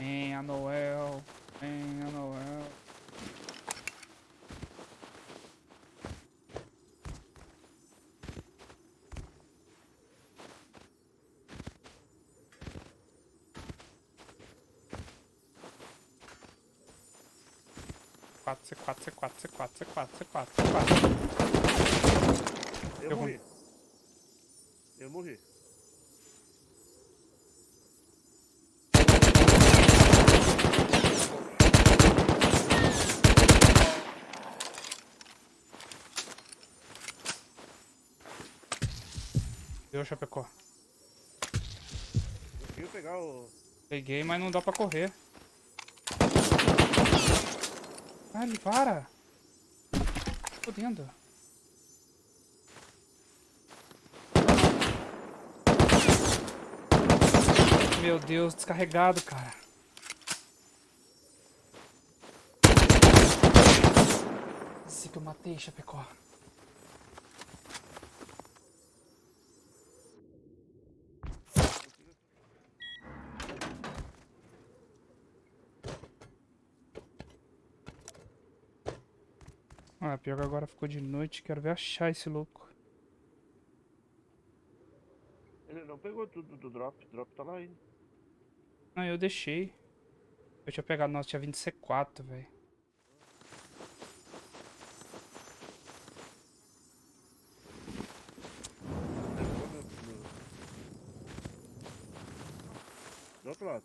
Venha, Noel. Venha, Noel. C4, C4, C4, C4, C4, C4, C4. Eu Eu morri. Eu morri. Deu, Chapecó. Eu queria pegar o. Peguei, mas não dá pra correr. Ele para. Fodendo. Meu Deus, descarregado, cara. Esse que eu matei, Chapecó. Pior que agora ficou de noite. Quero ver achar esse louco. Ele não pegou tudo do drop. O drop tá lá ainda. Não, eu deixei. Eu tinha pegado, nossa, tinha 20 C4, velho. Do outro lado.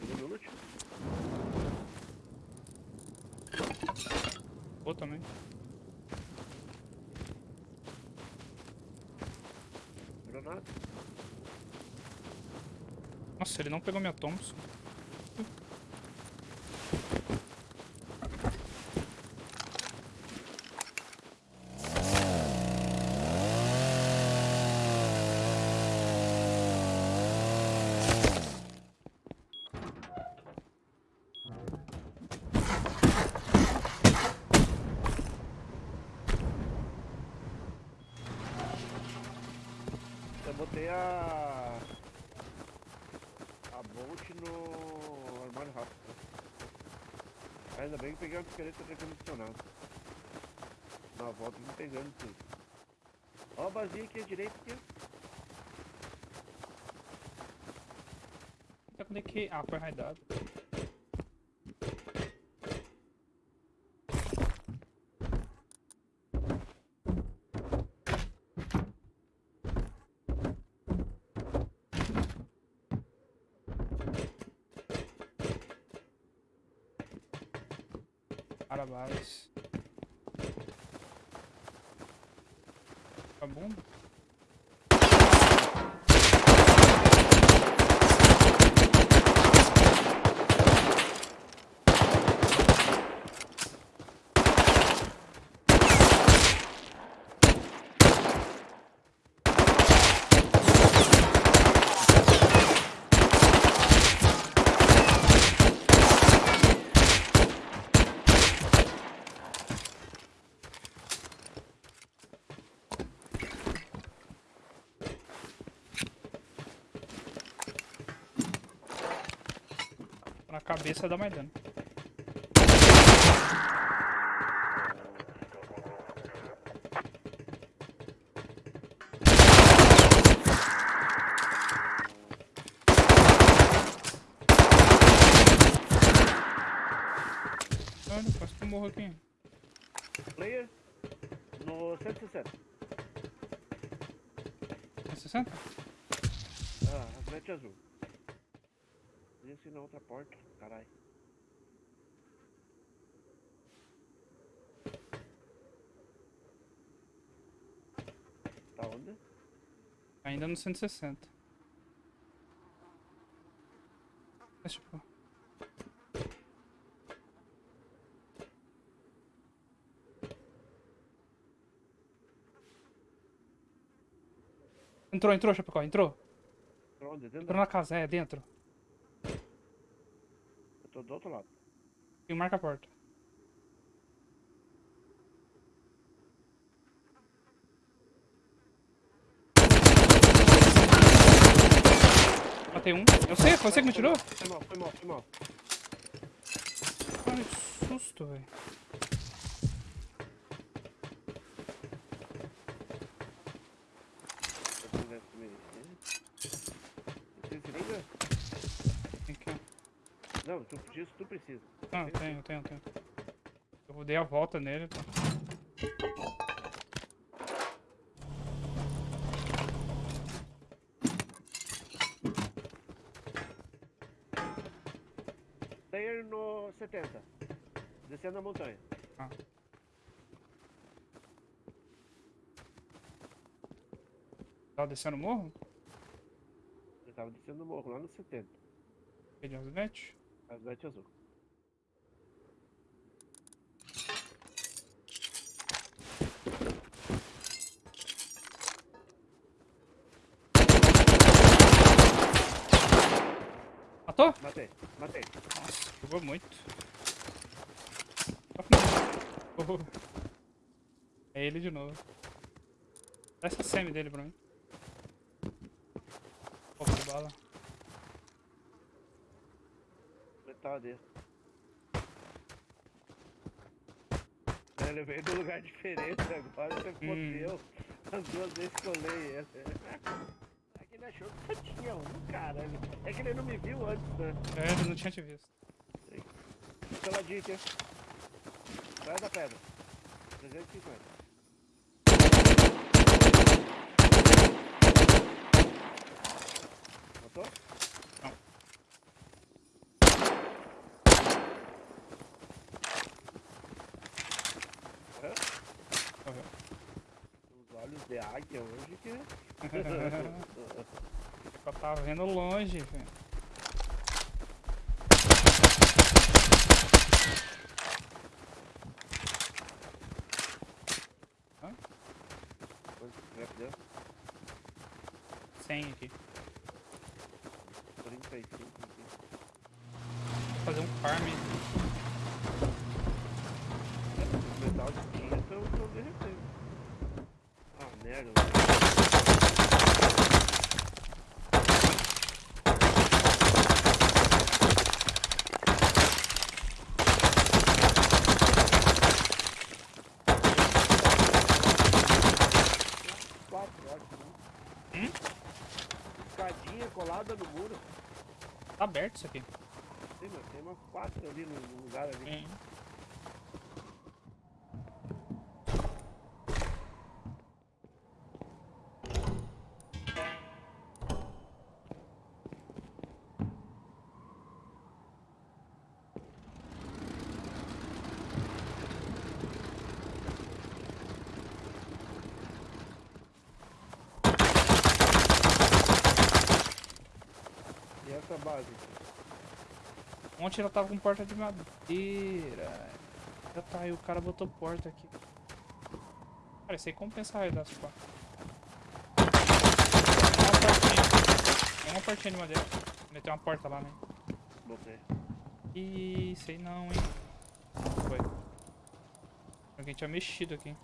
Pegou meu loot? Ou também. Granada. Nossa, ele não pegou minha Thompson. Eu botei a. A Bolt no armário rápido. Ainda bem que peguei uma picareta recondicionada. Na volta me pegando tudo. Ó a basinha aqui à direita aqui. Até quando é. Ah, foi raidado. Cabeça dá mais dano. Olha, quase que eu morro aqui. Player no 160. É 60? Ah, frente azul. Esse na outra porta, caralho. Tá onde? Ainda no 160. Deixa eu pôr. Entrou, entrou, Chapecó, entrou. Pra onde? Dentro Entrou na casa, é, dentro do outro lado. E marca a porta. Matei um. Eu sei, foi você que me tirou? Foi mal, foi mal, foi mal. Cara, que susto, velho. Não, tu, disso tu precisa. Não, eu tenho, eu tenho, eu tenho. Eu dei a volta nele, tá? Player no 70. Descendo a montanha. Ah. Tava descendo o morro? Eu tava descendo o morro lá no 70. Peguei as net. Asgate azul. Matou? Matei, matei. Nossa, jogou muito. Oh. É ele de novo. Dá essa semi dele pra mim. Pouco de bala. Dele. Ele veio de um lugar diferente agora, você fodeu. As duas vezes que eu olhei ele. É que ele achou que só tinha um, caralho. É que ele não me viu antes, né? É, ele não tinha te visto. Pela dica. Sai da pedra. 350. Matou? Não. Morreu? Morreu. Os olhos de águia hoje que. Eu tava vendo longe, velho. 100 aqui. 35 aqui. Vou fazer um farm. Os metal de tinta estão estão derretendo. Ah, merda. mano. Quatro, acho, né? Hum? Escadinha colada no muro. Tá aberto isso aqui. Sim, mas tem umas quatro ali no, no lugar ali. Hum. Essa base? Ontem ela tava com porta de madeira. Já tá aí, o cara botou porta aqui. Cara, isso aí compensa raio das quatro. Uma portinha. Tem uma portinha de madeira. Meteu uma porta lá, né? Botei. Ih, sei não, hein. Foi. Alguém tinha mexido aqui.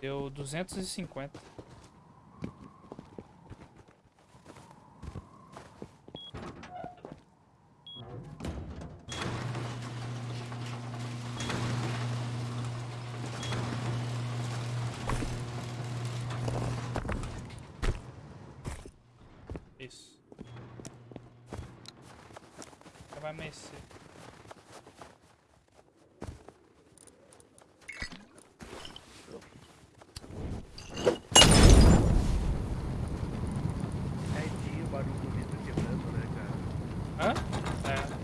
Deu 250. Isso. Já vai amanhecer. Certinho o barulho do vidro quebrando, né, cara? Hã? É.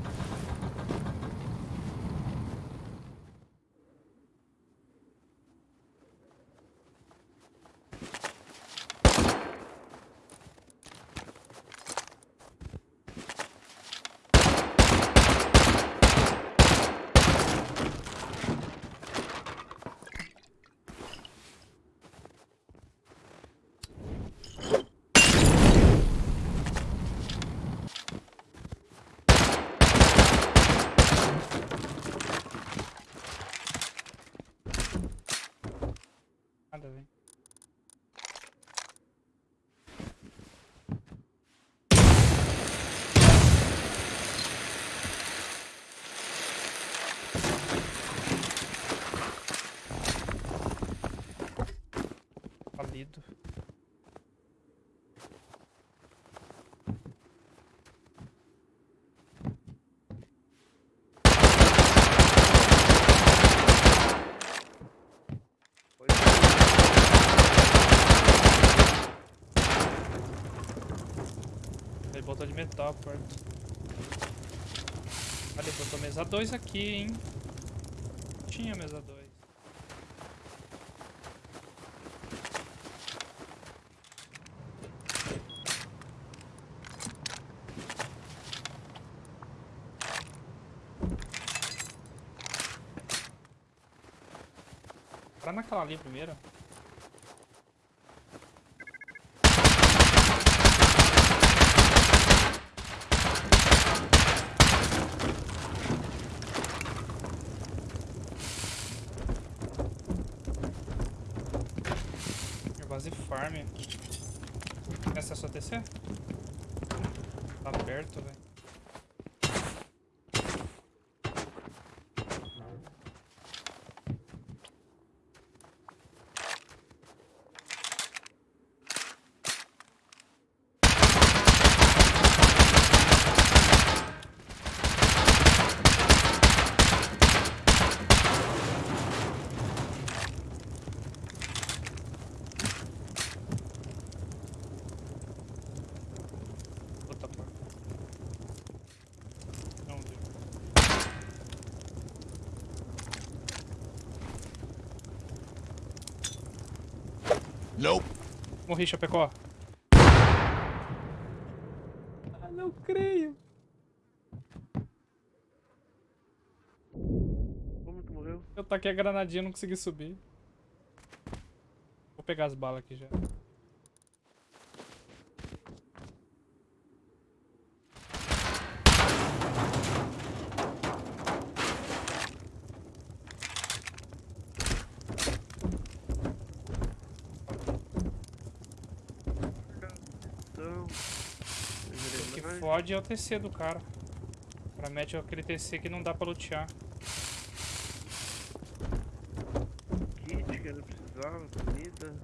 Nada, velho. botou de metal porta. Olha, botou mesa 2 aqui, hein? Tinha mesa 2. Para naquela ali primeiro. Base farm. Essa é sua TC? Tá perto, velho. Puta porta. Não deu. Nope. Morri, Chapecó. Ah, não creio. Como que morreu? Eu taquei a granadinha e não consegui subir. Vou pegar as balas aqui já. Então. O que fode é o TC do cara. O cara mete aquele TC que não dá pra lutear. Kit que eu não precisava, comida.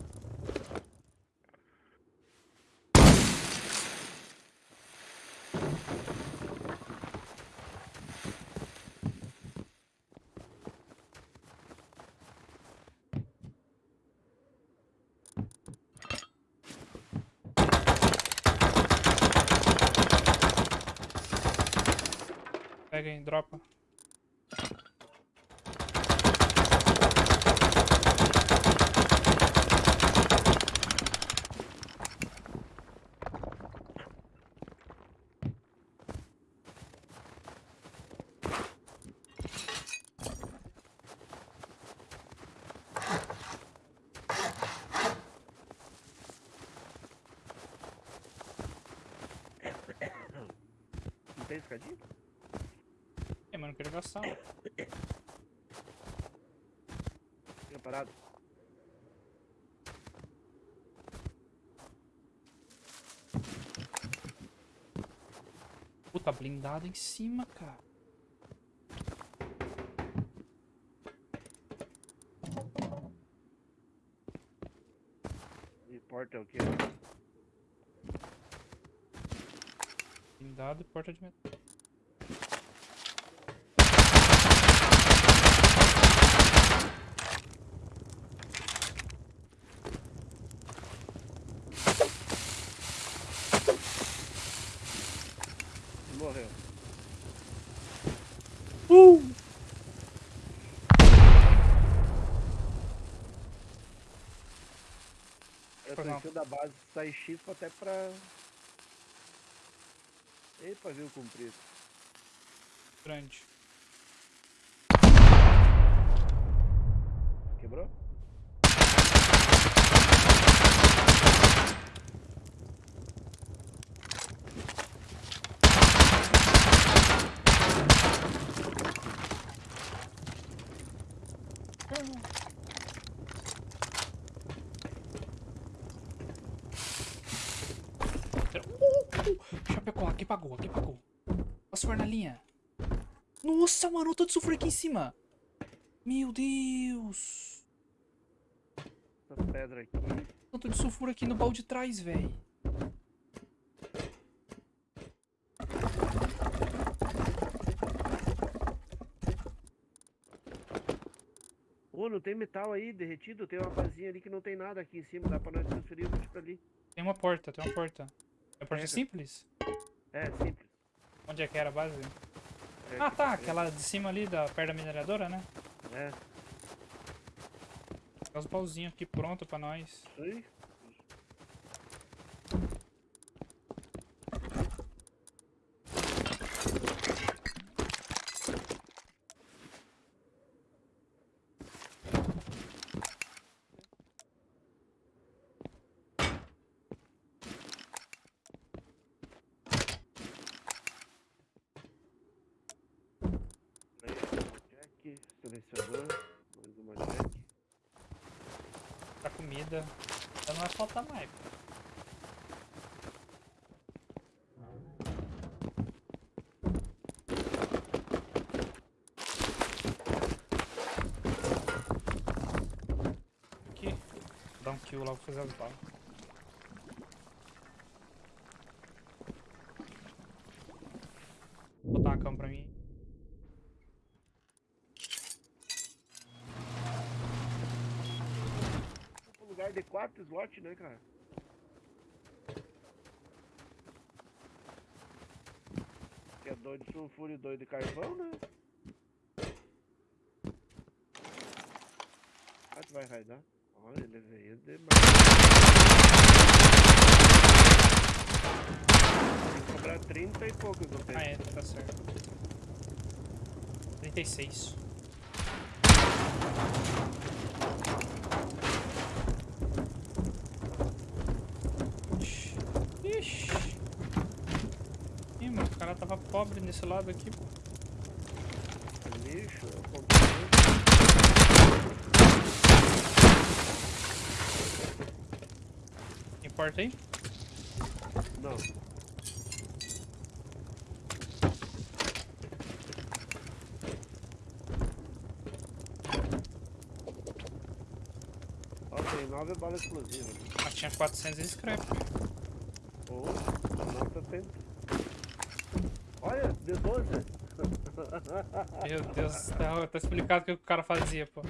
Pega aí, dropa. Não tem escadinha? Gastar. Fica parado. Puta, blindado em cima, cara. E porta é o quê? Blindado e porta de metal. Morreu. Uh! Eu tô em da base, sai X até pra. Epa, viu comprido. Grande. Quebrou? Uh, uh, Chapecó, aqui pagou, aqui pagou. Nossa, mano, tô de sulfur aqui em cima. Meu Deus. Essa pedra aqui. Tanto de sulfur aqui no balde de trás, velho. Ô, não tem metal aí derretido? Tem uma basinha ali que não tem nada aqui em cima. Dá pra nós transferir o bicho pra ali. Tem uma porta, tem uma porta. É porta Pega. simples? É, É, simples. Onde é que era a base? É, Ah tá, frente. aquela de cima ali, da, perto da mineradora, né? É, Tem os baúzinhos aqui pronto pra nós. isso. Aí, uma selecionar, mais uma jack. Pra comida. Já não vai faltar mais. Aqui. Dar um kill lá, vou fazer as balas. Vou botar uma cama pra mim. De 4 slot, né, cara? Que é dois de sulfuro e dois de carvão, né? Ah, tu vai raidar? Olha, ele veio demais. Tem que cobrar 30 e pouco do Ah, tempo. é, tá certo. 36. Ixi. Ixi. Ih, mano, o cara tava pobre nesse lado aqui, pô. Lixo, é o computador. Importa aí? Não. Ó, tem nove balas explosivas. Ah, tinha 400 de scrap. Ou, nota 70. Olha, de 12. Meu Deus, tá, tá explicado o que o cara fazia, pô.